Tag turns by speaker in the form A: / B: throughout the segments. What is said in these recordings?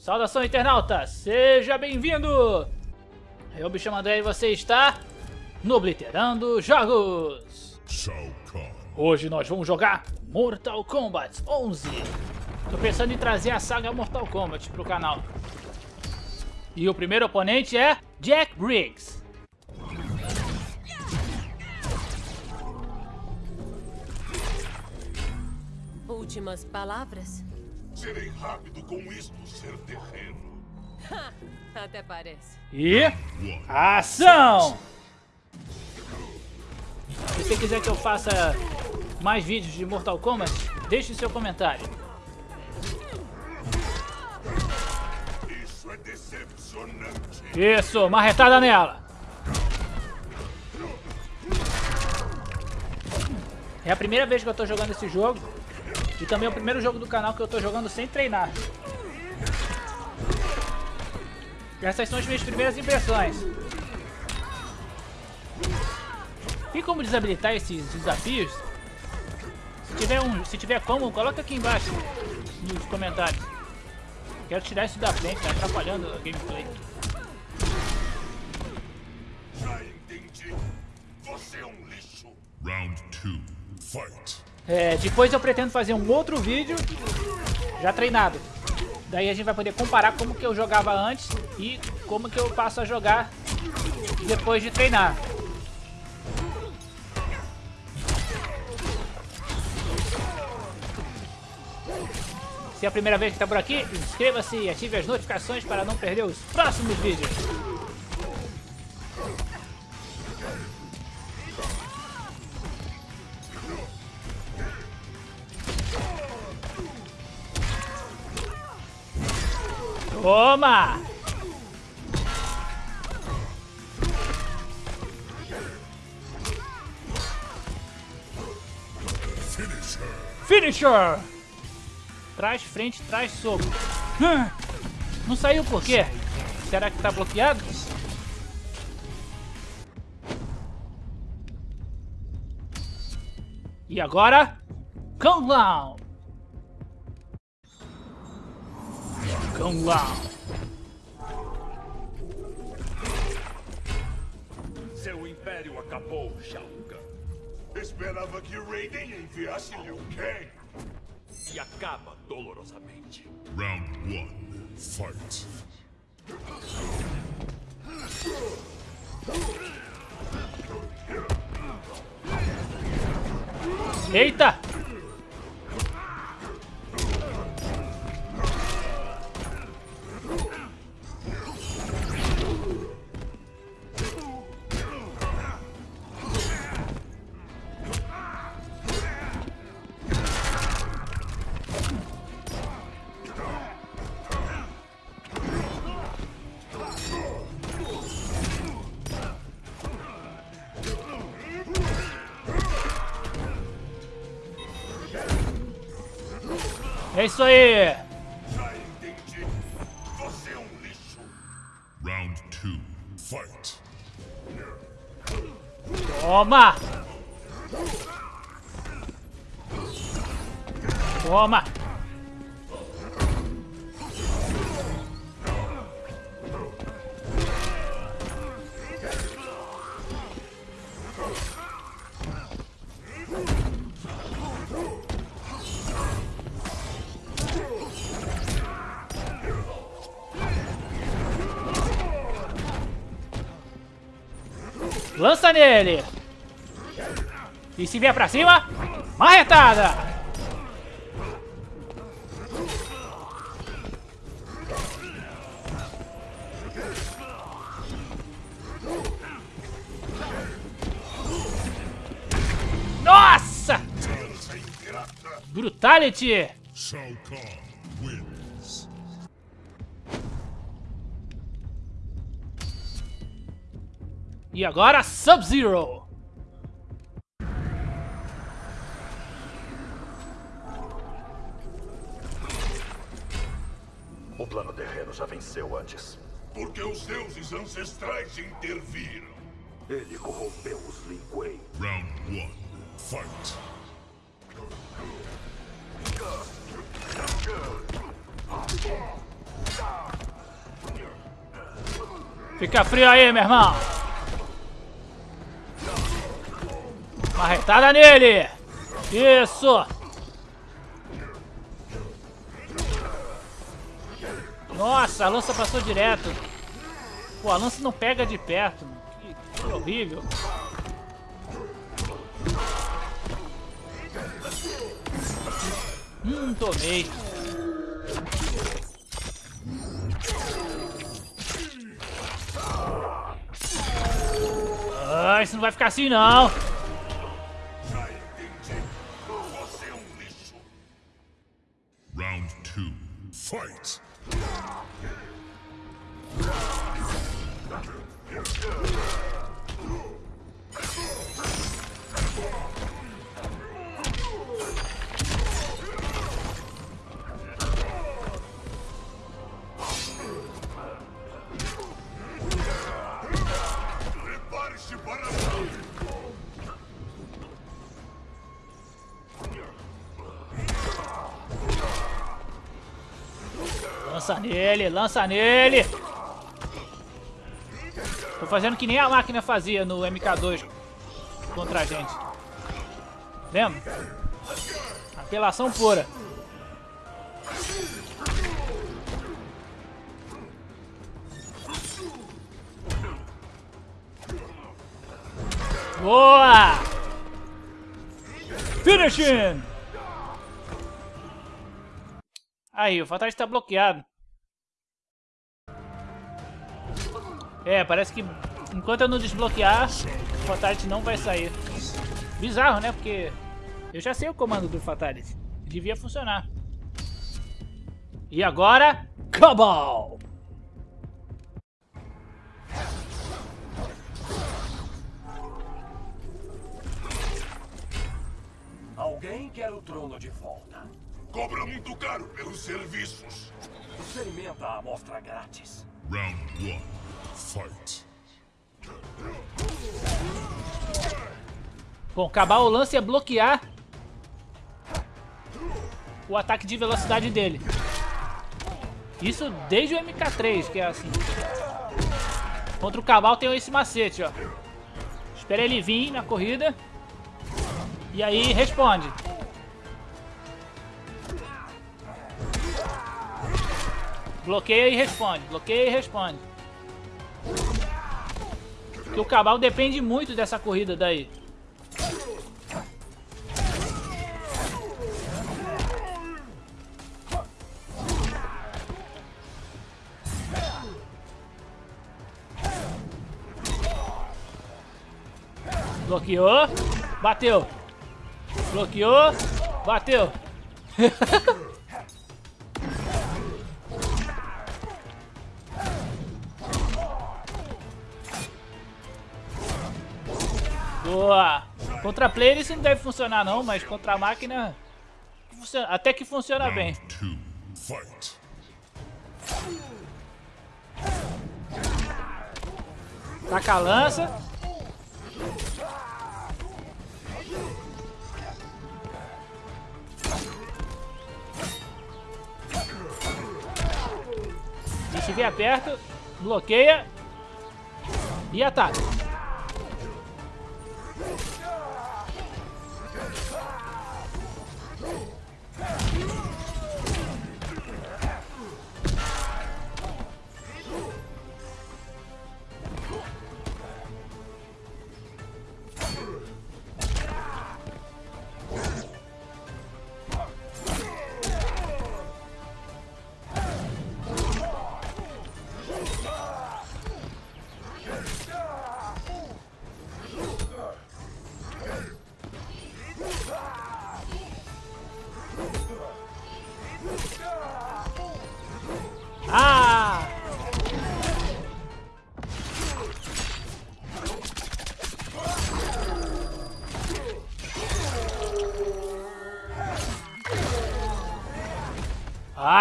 A: Saudação internauta, seja bem-vindo! Eu me chamo André e você está no Obliterando Jogos! Hoje nós vamos jogar Mortal Kombat 11. Tô pensando em trazer a saga Mortal Kombat pro canal. E o primeiro oponente é Jack Briggs.
B: Últimas palavras?
C: Serei rápido com isto ser terreno.
B: Até parece.
A: E ação! Se você quiser que eu faça mais vídeos de Mortal Kombat, deixe seu comentário.
C: Isso é decepcionante.
A: Isso, marretada nela. É a primeira vez que eu tô jogando esse jogo. E também é o primeiro jogo do canal que eu tô jogando sem treinar. Essas são as minhas primeiras impressões. Tem como desabilitar esses desafios? Se tiver, um, se tiver como, coloca aqui embaixo nos comentários. Quero tirar isso da frente, tá atrapalhando a gameplay.
C: Já entendi. Você é um lixo. Round 2. Fight.
A: É, depois eu pretendo fazer um outro vídeo já treinado. Daí a gente vai poder comparar como que eu jogava antes e como que eu passo a jogar depois de treinar. Se é a primeira vez que está por aqui, inscreva-se e ative as notificações para não perder os próximos vídeos. Toma!
C: Finisher.
A: Finisher! Trás, frente, trás, soco. Não saiu por quê? Será que tá bloqueado? E agora? Kung Lao! Kung Lao!
D: Seu império acabou, Shao Kahn.
C: Esperava que Raiden enviasse Liu Kang.
D: E acaba dolorosamente.
C: Round 1. Fight.
A: Eita! É isso aí!
C: Já entendi. Você é um lixo. Round 2. Fight.
A: Toma! Toma! Lança nele! E se vier pra cima, marretada! Nossa! Brutality! E agora Sub-Zero!
D: O plano terreno já venceu antes.
C: Porque os deuses ancestrais interviram.
D: Ele corrompeu os Lin Kuei.
C: Round 1. Fight.
A: Fica frio aí, meu irmão. Marretada nele. Isso. Nossa, a lança passou direto. Pô, a lança não pega de perto. Que, que horrível. Hum, tomei. Ah, isso não vai ficar assim não. Lança nele, lança nele. Tô fazendo que nem a máquina fazia no MK2 contra a gente. Lembra? Apelação pura. Boa! Finishing! Aí, o Fatality tá bloqueado. É, parece que enquanto eu não desbloquear, o Fatality não vai sair. Bizarro, né? Porque eu já sei o comando do Fatality. Devia funcionar. E agora, Cobalt!
D: Alguém quer o trono de volta.
C: Cobra muito caro pelos serviços.
D: Experimenta a amostra grátis.
C: Round one. Fight.
A: Bom, acabar o lance é bloquear o ataque de velocidade dele. Isso desde o MK3, que é assim. Contra o Cabal tem esse macete, ó. Espera ele vir na corrida. E aí responde. Bloqueia e responde. Bloqueia e responde. Porque o Cabal depende muito dessa corrida daí. Bloqueou. Bateu. Bloqueou. Bateu. Boa. Contra player isso não deve funcionar não, mas contra a máquina... funciona- Até que funciona bem. Taca a lança. Se estiver perto, bloqueia e ataca.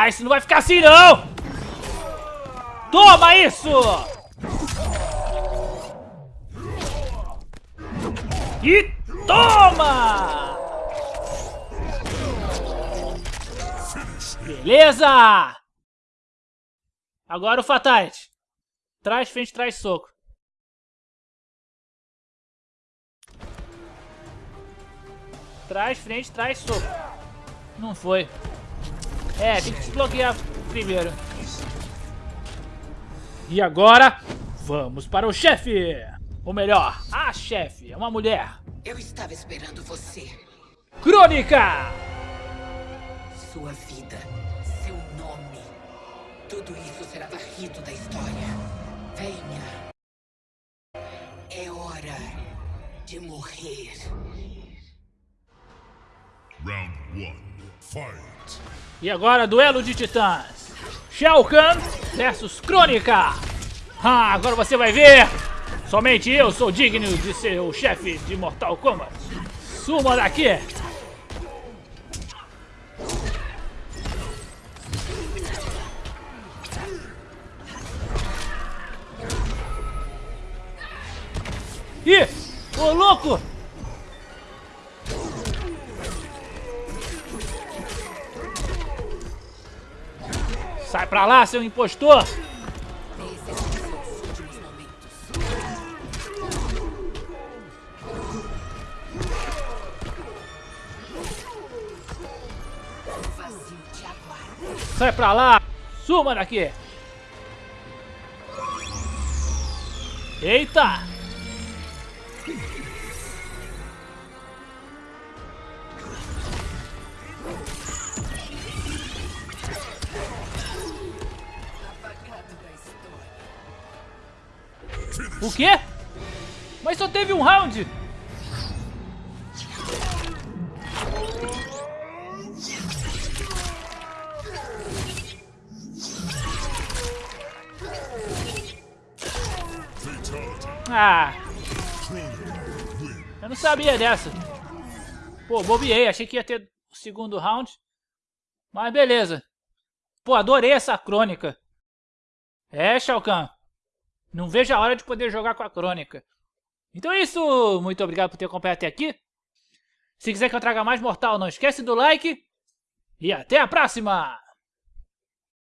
A: Isso não vai ficar assim não! Toma isso! E toma! Beleza! Agora o Fatality. Trás, frente, trás, soco. Trás, frente, trás, soco. Não foi. É, tem que desbloquear primeiro. E agora, vamos para o chefe. Ou melhor, a chefe. É uma mulher.
E: Eu estava esperando você.
A: Crônica!
E: Sua vida, seu nome. Tudo isso será varrido da história. Venha. É hora de morrer.
C: Round one. Fight.
A: E agora, duelo de titãs. Shao Kahn versus Crônica. Ah, agora você vai ver. Somente eu sou digno de ser o chefe de Mortal Kombat. Suma daqui. Ih, ô louco! Pra lá, seu impostor! Sai pra lá! Suma daqui! Eita! O quê? Mas só teve um round! Ah, eu não sabia dessa. Pô, bobiei, achei que ia ter o segundo round. Mas beleza. Pô, adorei essa crônica. É, Shao Kahn. Não vejo a hora de poder jogar com a crônica. Então é isso. Muito obrigado por ter acompanhado até aqui. Se quiser que eu traga mais Mortal, não esquece do like. E até a próxima!